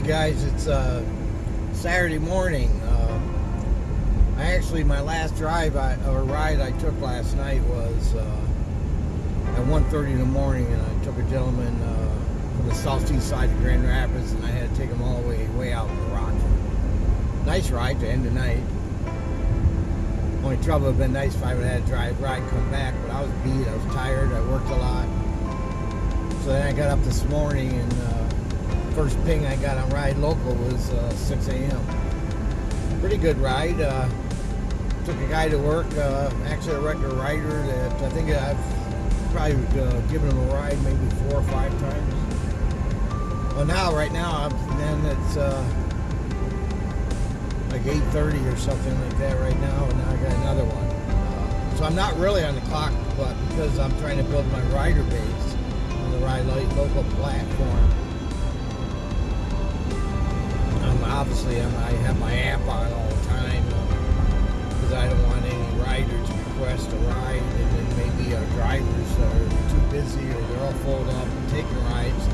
guys, it's uh, Saturday morning. Uh, I actually, my last drive I, or ride I took last night was uh, at 1.30 in the morning, and I took a gentleman uh, from the southeast side of Grand Rapids, and I had to take him all the way way out to Rockford. Nice ride to end the night. Only trouble would have been nice if I would have had to drive ride come back, but I was beat, I was tired, I worked a lot. So then I got up this morning and uh, first ping I got on Ride Local was uh, 6 a.m. Pretty good ride. Uh, took a guy to work, uh, actually a regular rider that I think I've probably uh, given him a ride maybe four or five times. Well, now, right now, I'm, then it's uh, like 8.30 or something like that right now, and now I got another one. So I'm not really on the clock, but because I'm trying to build my rider base on the Ride local platform, um, obviously I'm, I have my app on all the time because I don't want any rider to request a ride and then maybe our drivers are too busy or they're all full up and taking rides.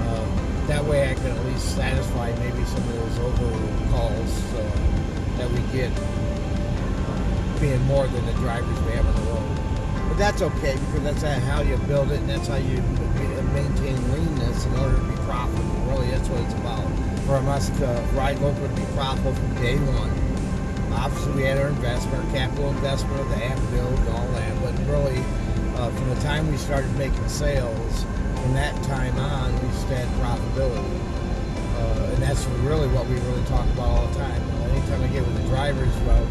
Uh, that way I can at least satisfy maybe some of those over calls uh, that we get being more than the drivers we have on the road. But that's okay because that's how you build it and that's how you maintain leanness in order to be profitable. Really, that's what it's about. For us to ride local to be profitable from day one. Obviously, we had our investment, our capital investment of the app build and all that, but really, uh, from the time we started making sales, from that time on, we just had profitability. Uh, and that's really what we really talk about all the time. Anytime I get with the drivers, well,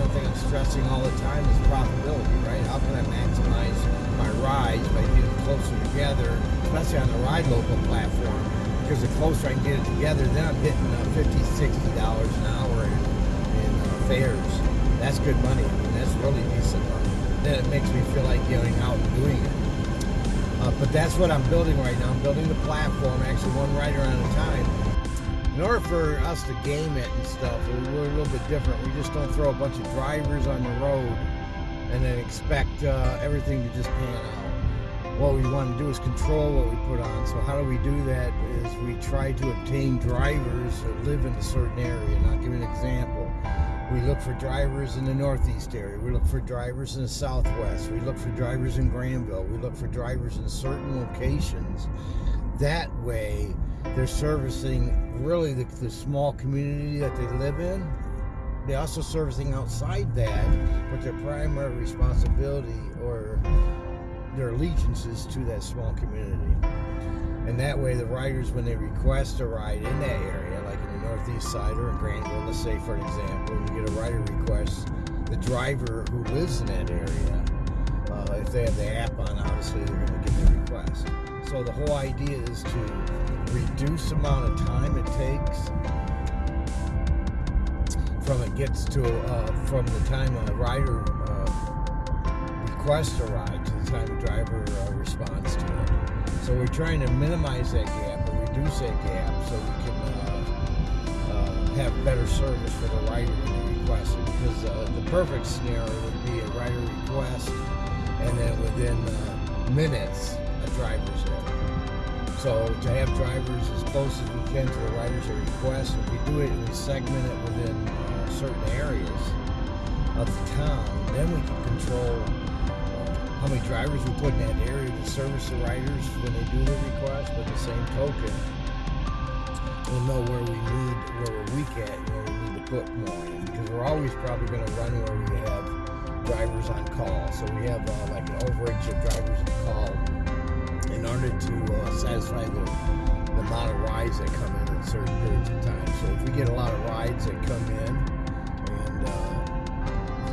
one thing I'm stressing all the time is profitability, right? How can I maximize my rides by getting closer together, especially on the Ride Local platform? Because the closer I can get it together, then I'm hitting uh, 50 $60 an hour in, in uh, fares. That's good money. I mean, that's really decent money. Then it makes me feel like getting out and doing it. Uh, but that's what I'm building right now. I'm building the platform, actually one rider at a time. In order for us to game it and stuff, we're a little bit different. We just don't throw a bunch of drivers on the road and then expect uh, everything to just pan out. What we want to do is control what we put on. So how do we do that is we try to obtain drivers that live in a certain area. And I'll give an example. We look for drivers in the northeast area. We look for drivers in the southwest. We look for drivers in Grandville. We look for drivers in certain locations. That way, they're servicing really the, the small community that they live in. They're also servicing outside that, but their primary responsibility or their allegiances to that small community. And that way, the riders, when they request a ride in that area, like in the northeast side or in Grandville, let's say for example, you get a rider request, the driver who lives in that area, uh, if they have the app on, obviously they're going to get the request. So the whole idea is to reduce the amount of time it takes from it gets to uh, from the time a rider uh, requests a ride time driver uh, responds to it. So we're trying to minimize that gap or reduce that gap so we can uh, uh, have better service for the rider when they request it. Because uh, the perfect scenario would be a rider request and then within minutes a driver's there. So to have drivers as close as we can to the riders request, if we do it and we segment it within uh, certain areas of the town, then we can control uh, how many drivers we put in that area to service the riders when they do the request. But the same token, we'll know where we need, where we're weak at, where we need to put more in, because we're always probably going to run where we have drivers on call. So we have uh, like an overage of drivers on call in order to uh, satisfy the, the amount of rides that come in at certain periods of time. So if we get a lot of rides that come in and uh,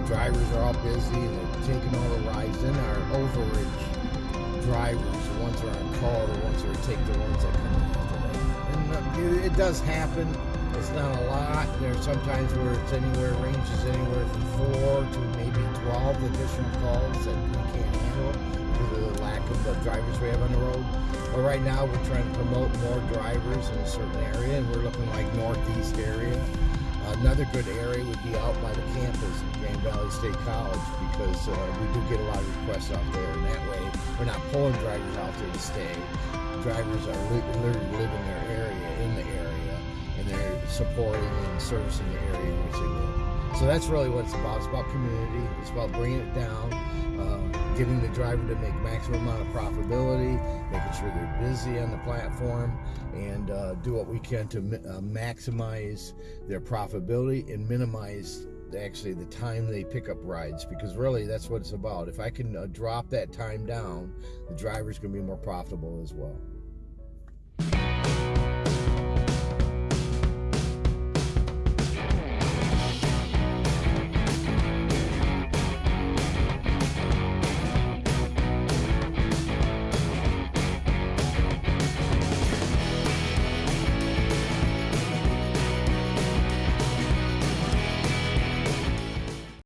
drivers are all busy and they're taking all the rides, then our overage drivers, the ones that are on call, the ones that take the ones that come in. And uh, it does happen. It's not a lot. There's sometimes where it's anywhere, ranges anywhere from four to maybe 12 additional calls that we can't handle because of the lack of the drivers we have on the road. But right now we're trying to promote more drivers in a certain area and we're looking like northeast area. Another good area would be out by the campus at Grand Valley State College because uh, we do get a lot of requests out there and that way we're not pulling drivers out there to stay. Drivers are li literally living in their area, in the area and they're supporting and servicing the area in which they live. So that's really what it's about. It's about community. It's about bringing it down, uh, getting the driver to make maximum amount of profitability, making sure they're busy on the platform, and uh, do what we can to uh, maximize their profitability and minimize actually the time they pick up rides because really that's what it's about. If I can uh, drop that time down, the driver's going to be more profitable as well.